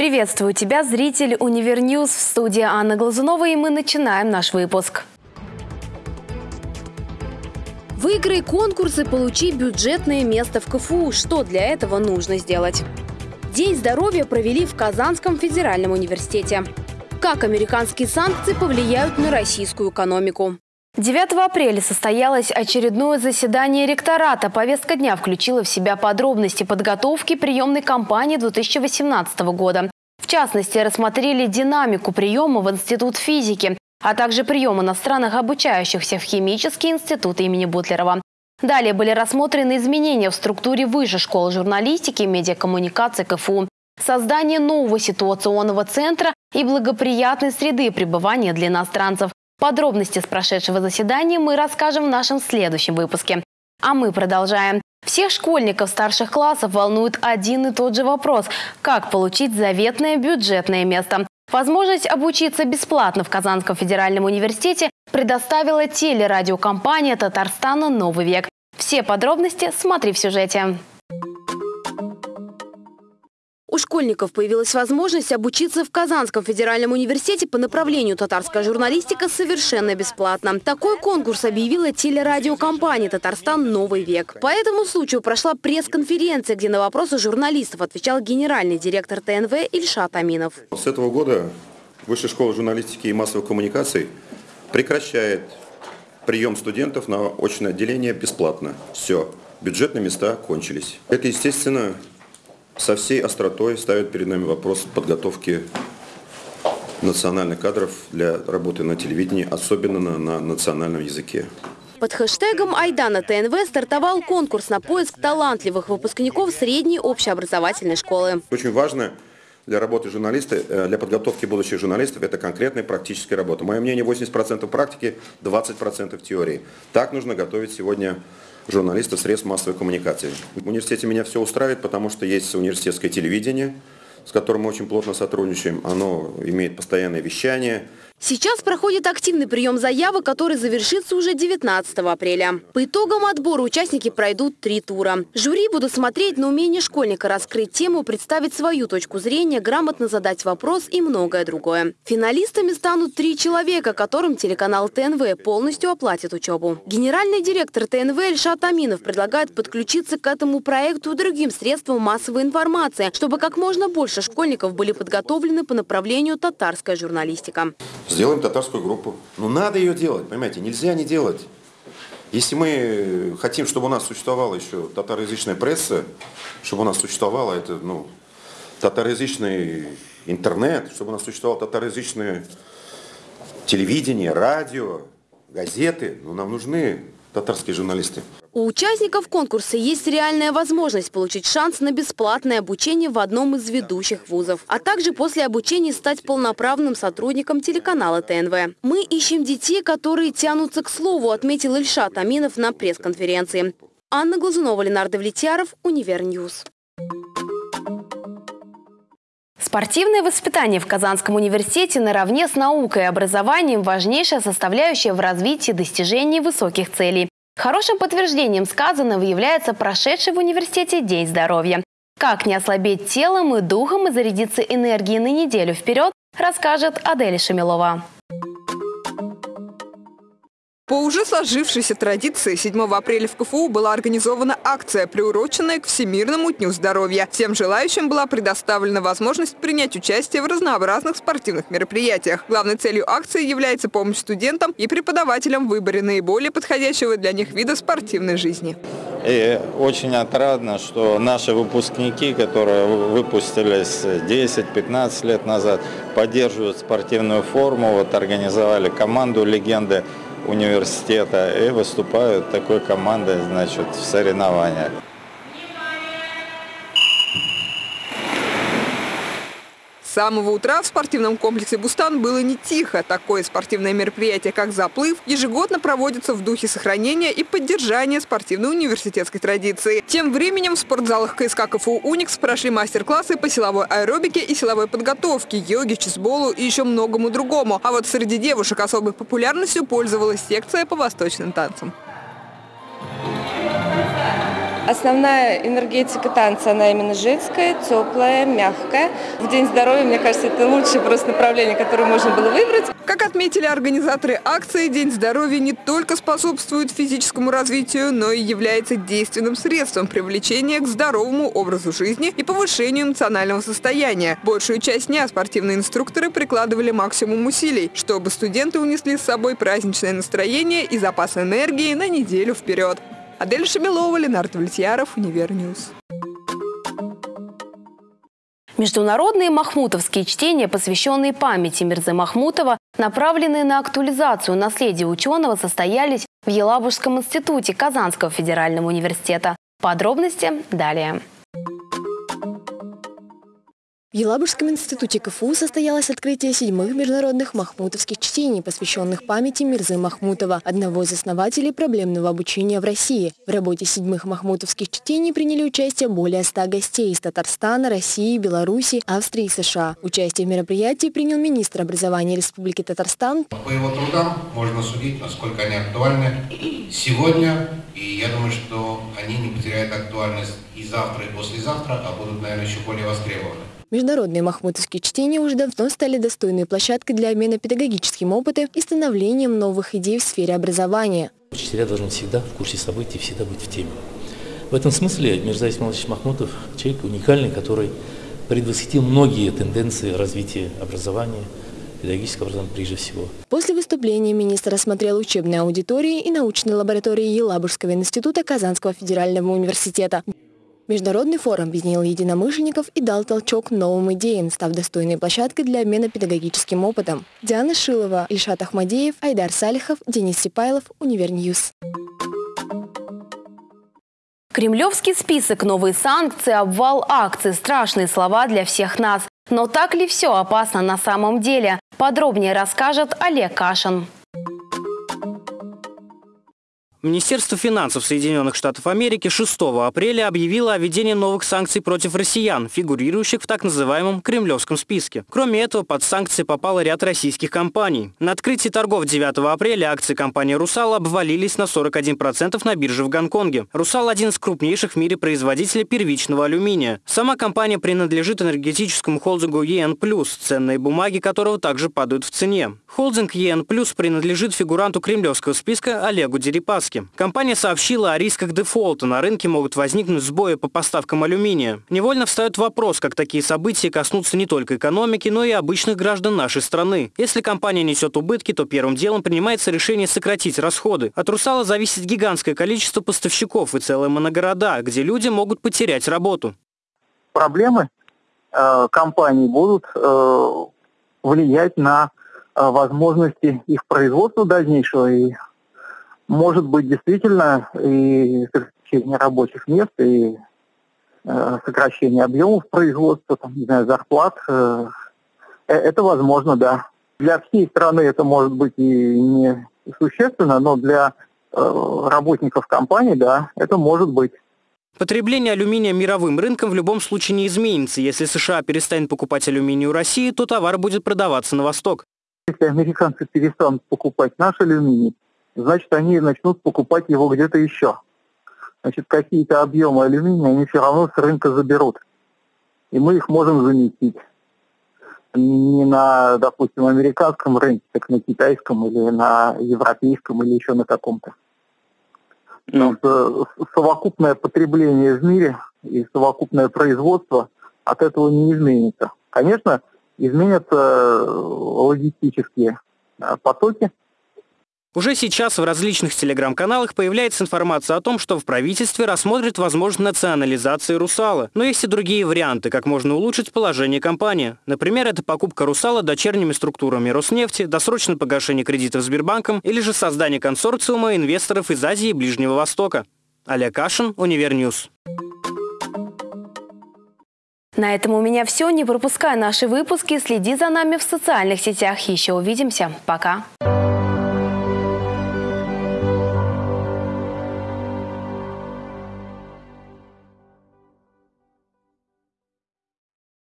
Приветствую тебя, зритель UniverNews. В студии Анна Глазунова, и мы начинаем наш выпуск. Выиграй конкурс и получи бюджетное место в КФУ. Что для этого нужно сделать? День здоровья провели в Казанском федеральном университете. Как американские санкции повлияют на российскую экономику? 9 апреля состоялось очередное заседание ректората. Повестка дня включила в себя подробности подготовки приемной кампании 2018 года. В частности, рассмотрели динамику приема в Институт физики, а также прием иностранных обучающихся в Химический институт имени Бутлерова. Далее были рассмотрены изменения в структуре высшей школы журналистики и медиакоммуникации КФУ, создание нового ситуационного центра и благоприятной среды пребывания для иностранцев. Подробности с прошедшего заседания мы расскажем в нашем следующем выпуске. А мы продолжаем. Всех школьников старших классов волнует один и тот же вопрос – как получить заветное бюджетное место. Возможность обучиться бесплатно в Казанском федеральном университете предоставила телерадиокомпания Татарстана «Новый век». Все подробности смотри в сюжете. Школьников появилась возможность обучиться в Казанском федеральном университете по направлению татарская журналистика совершенно бесплатно. Такой конкурс объявила телерадиокомпания «Татарстан. Новый век». По этому случаю прошла пресс-конференция, где на вопросы журналистов отвечал генеральный директор ТНВ Ильшат Аминов. С этого года Высшая школа журналистики и массовых коммуникаций прекращает прием студентов на очное отделение бесплатно. Все, бюджетные места кончились. Это, естественно, со всей остротой ставит перед нами вопрос подготовки национальных кадров для работы на телевидении, особенно на, на национальном языке. Под хэштегом «Айдана ТНВ» стартовал конкурс на поиск талантливых выпускников средней общеобразовательной школы. Очень важно для работы журналиста, э, для подготовки будущих журналистов, это конкретная практическая работа. Мое мнение, 80% практики, 20% теории. Так нужно готовить сегодня журналистов средств массовой коммуникации. В университете меня все устраивает, потому что есть университетское телевидение, с которым мы очень плотно сотрудничаем. Оно имеет постоянное вещание – Сейчас проходит активный прием заявок, который завершится уже 19 апреля. По итогам отбора участники пройдут три тура. Жюри будут смотреть на умение школьника раскрыть тему, представить свою точку зрения, грамотно задать вопрос и многое другое. Финалистами станут три человека, которым телеканал ТНВ полностью оплатит учебу. Генеральный директор ТНВ Эльшат Аминов предлагает подключиться к этому проекту другим средствам массовой информации, чтобы как можно больше школьников были подготовлены по направлению татарская журналистика. Сделаем татарскую группу. Ну, надо ее делать, понимаете, нельзя не делать. Если мы хотим, чтобы у нас существовала еще татароязычная пресса, чтобы у нас существовало это, ну, татароязычный интернет, чтобы у нас существовало татароязычное телевидение, радио, газеты, ну, нам нужны татарские журналисты. У участников конкурса есть реальная возможность получить шанс на бесплатное обучение в одном из ведущих вузов, а также после обучения стать полноправным сотрудником телеканала ТНВ. Мы ищем детей, которые тянутся к слову, отметил Ильшат Аминов на пресс-конференции. Анна Глазунова, Ленар Давлетьяров, UniverNews. Спортивное воспитание в Казанском университете наравне с наукой и образованием – важнейшая составляющая в развитии достижений высоких целей. Хорошим подтверждением сказанного является прошедший в университете День здоровья. Как не ослабеть телом и духом и зарядиться энергией на неделю вперед, расскажет Адель Шамилова. По уже сложившейся традиции 7 апреля в КФУ была организована акция, приуроченная к Всемирному дню здоровья. Всем желающим была предоставлена возможность принять участие в разнообразных спортивных мероприятиях. Главной целью акции является помощь студентам и преподавателям в выборе наиболее подходящего для них вида спортивной жизни. И очень отрадно, что наши выпускники, которые выпустились 10-15 лет назад, поддерживают спортивную форму, вот организовали команду «Легенды» университета и выступают такой командой значит, в соревнованиях. С самого утра в спортивном комплексе «Бустан» было не тихо. Такое спортивное мероприятие, как «Заплыв», ежегодно проводится в духе сохранения и поддержания спортивной университетской традиции. Тем временем в спортзалах КСК КФУ «Уникс» прошли мастер-классы по силовой аэробике и силовой подготовке, йоге, чесболу и еще многому другому. А вот среди девушек особой популярностью пользовалась секция по восточным танцам. Основная энергетика танца, она именно женская, теплая, мягкая. В День здоровья, мне кажется, это лучшее просто направление, которое можно было выбрать. Как отметили организаторы акции, День здоровья не только способствует физическому развитию, но и является действенным средством привлечения к здоровому образу жизни и повышению эмоционального состояния. Большую часть дня спортивные инструкторы прикладывали максимум усилий, чтобы студенты унесли с собой праздничное настроение и запас энергии на неделю вперед. Адель Шамилова, Ленар Давлетьяров, UniverNews. Международные махмутовские чтения, посвященные памяти Мирзы Махмутова, направленные на актуализацию наследия ученого, состоялись в Елабужском институте Казанского федерального университета. Подробности далее. В Елабужском институте КФУ состоялось открытие седьмых международных махмутовских чтений, посвященных памяти Мирзы Махмутова, одного из основателей проблемного обучения в России. В работе седьмых махмутовских чтений приняли участие более ста гостей из Татарстана, России, Беларуси, Австрии и США. Участие в мероприятии принял министр образования Республики Татарстан. По его трудам можно судить, насколько они актуальны сегодня, и я думаю, что они не потеряют актуальность и завтра, и послезавтра, а будут, наверное, еще более востребованы. Международные махмутовские чтения уже давно стали достойной площадкой для обмена педагогическим опытом и становлением новых идей в сфере образования. Учителя должны всегда в курсе событий, всегда быть в теме. В этом смысле Мирза Исмаилович Махмутов – человек уникальный, который предвосхитил многие тенденции развития образования, педагогического образования прежде всего. После выступления министр осмотрел учебные аудитории и научные лаборатории Елабужского института Казанского федерального университета. Международный форум объединил единомышленников и дал толчок новым идеям, став достойной площадкой для обмена педагогическим опытом. Диана Шилова, Ильшат Ахмадеев, Айдар Салихов, Денис Сипайлов, UniverNews. Кремлевский список, новые санкции, обвал акций – страшные слова для всех нас. Но так ли все опасно на самом деле? Подробнее расскажет Олег Кашин. Министерство финансов Соединенных Штатов Америки 6 апреля объявило о введении новых санкций против россиян, фигурирующих в так называемом кремлевском списке. Кроме этого, под санкции попал ряд российских компаний. На открытии торгов 9 апреля акции компании «Русал» обвалились на 41% на бирже в Гонконге. «Русал» – один из крупнейших в мире производителей первичного алюминия. Сама компания принадлежит энергетическому холдингу ЕН+, ценные бумаги которого также падают в цене. Холдинг ЕН+, принадлежит фигуранту кремлевского списка Олегу Дерипаске. Компания сообщила о рисках дефолта. На рынке могут возникнуть сбои по поставкам алюминия. Невольно встает вопрос, как такие события коснутся не только экономики, но и обычных граждан нашей страны. Если компания несет убытки, то первым делом принимается решение сократить расходы. От «Русала» зависит гигантское количество поставщиков и целые моногорода, где люди могут потерять работу. Проблемы э, компаний будут э, влиять на э, возможности их производства дальнейшего и может быть действительно и сокращение рабочих мест, и э, сокращение объемов производства, там, не знаю, зарплат. Э, э, это возможно, да. Для всей страны это может быть и не существенно, но для э, работников компании, да, это может быть. Потребление алюминия мировым рынком в любом случае не изменится. Если США перестанет покупать алюминий у России, то товар будет продаваться на восток. Если американцы перестанут покупать наш алюминий, значит, они начнут покупать его где-то еще. Значит, какие-то объемы алюминия они все равно с рынка заберут. И мы их можем заместить. Не на, допустим, американском рынке, так на китайском или на европейском или еще на каком-то. Потому что совокупное потребление в мире и совокупное производство от этого не изменится. Конечно, изменятся логистические потоки, уже сейчас в различных телеграм-каналах появляется информация о том, что в правительстве рассмотрят возможность национализации «Русала». Но есть и другие варианты, как можно улучшить положение компании. Например, это покупка «Русала» дочерними структурами Роснефти, досрочное погашение кредитов Сбербанком или же создание консорциума инвесторов из Азии и Ближнего Востока. Олег Кашин, UniverNews. На этом у меня все. Не пропускай наши выпуски. Следи за нами в социальных сетях. Еще увидимся. Пока.